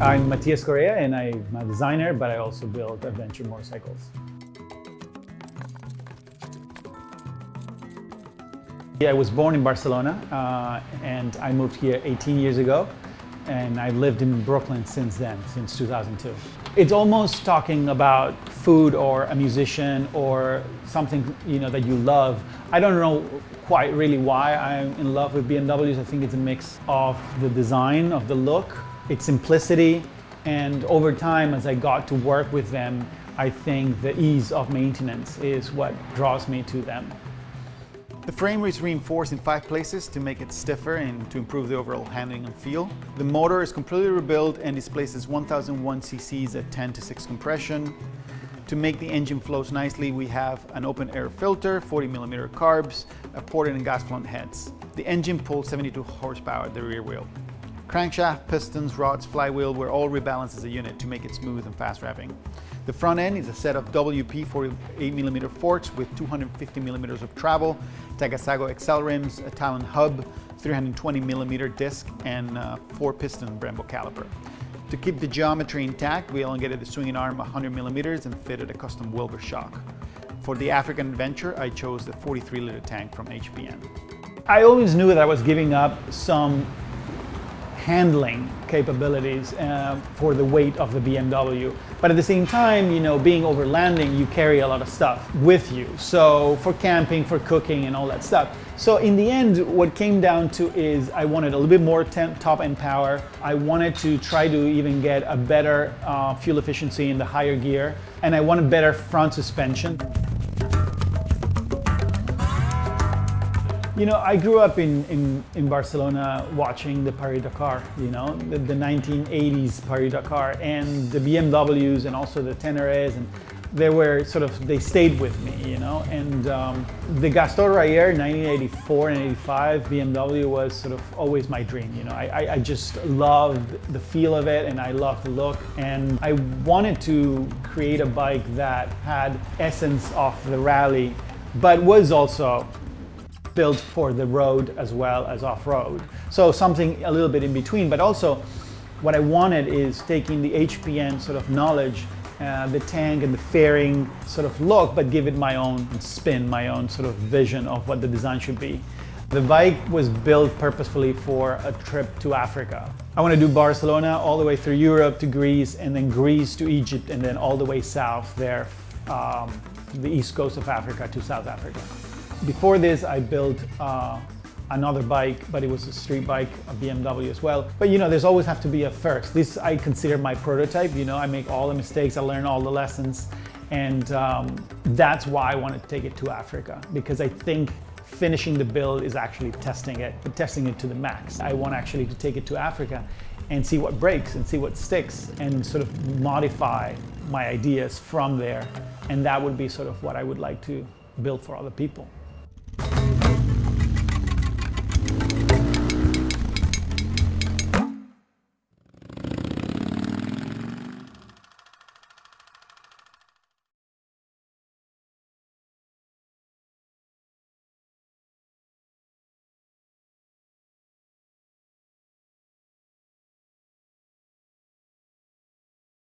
I'm Matias Correa and I'm a designer, but I also build adventure motorcycles. I was born in Barcelona uh, and I moved here 18 years ago and I've lived in Brooklyn since then, since 2002. It's almost talking about food or a musician or something you know that you love. I don't know quite really why I'm in love with BMWs. I think it's a mix of the design, of the look, its simplicity, and over time as I got to work with them, I think the ease of maintenance is what draws me to them. The frame is reinforced in five places to make it stiffer and to improve the overall handling and feel. The motor is completely rebuilt and displaces 1001 cc's at 10 to 6 compression. To make the engine flows nicely, we have an open air filter, 40 millimeter carbs, a ported and gas blunt heads. The engine pulls 72 horsepower at the rear wheel. Crankshaft, pistons, rods, flywheel were all rebalanced as a unit to make it smooth and fast revving. The front end is a set of WP 48mm forks with 250mm of travel, Takasago Excel rims, a Talon hub, 320mm disc, and a four piston Brembo caliper. To keep the geometry intact, we elongated the swinging arm 100mm and fitted a custom Wilbers shock. For the African adventure, I chose the 43 liter tank from HPN. I always knew that I was giving up some handling capabilities uh, for the weight of the BMW. But at the same time, you know, being over landing, you carry a lot of stuff with you. So for camping, for cooking and all that stuff. So in the end, what came down to is I wanted a little bit more top end power. I wanted to try to even get a better uh, fuel efficiency in the higher gear. And I wanted better front suspension. You know, I grew up in, in, in Barcelona watching the Paris-Dakar, you know, the, the 1980s Paris-Dakar and the BMWs and also the Teneres and they were sort of, they stayed with me, you know, and um, the Gaston Rahier 1984 and 85 BMW was sort of always my dream, you know, I, I just loved the feel of it and I loved the look and I wanted to create a bike that had essence of the rally but was also built for the road as well as off-road. So something a little bit in between, but also what I wanted is taking the HPN sort of knowledge, uh, the tank and the fairing sort of look, but give it my own spin, my own sort of vision of what the design should be. The bike was built purposefully for a trip to Africa. I want to do Barcelona all the way through Europe to Greece and then Greece to Egypt and then all the way south there, um, the east coast of Africa to South Africa. Before this, I built uh, another bike, but it was a street bike, a BMW as well. But you know, there's always have to be a first. This I consider my prototype, you know, I make all the mistakes, I learn all the lessons. And um, that's why I wanted to take it to Africa, because I think finishing the build is actually testing it, but testing it to the max. I want actually to take it to Africa and see what breaks and see what sticks and sort of modify my ideas from there. And that would be sort of what I would like to build for other people.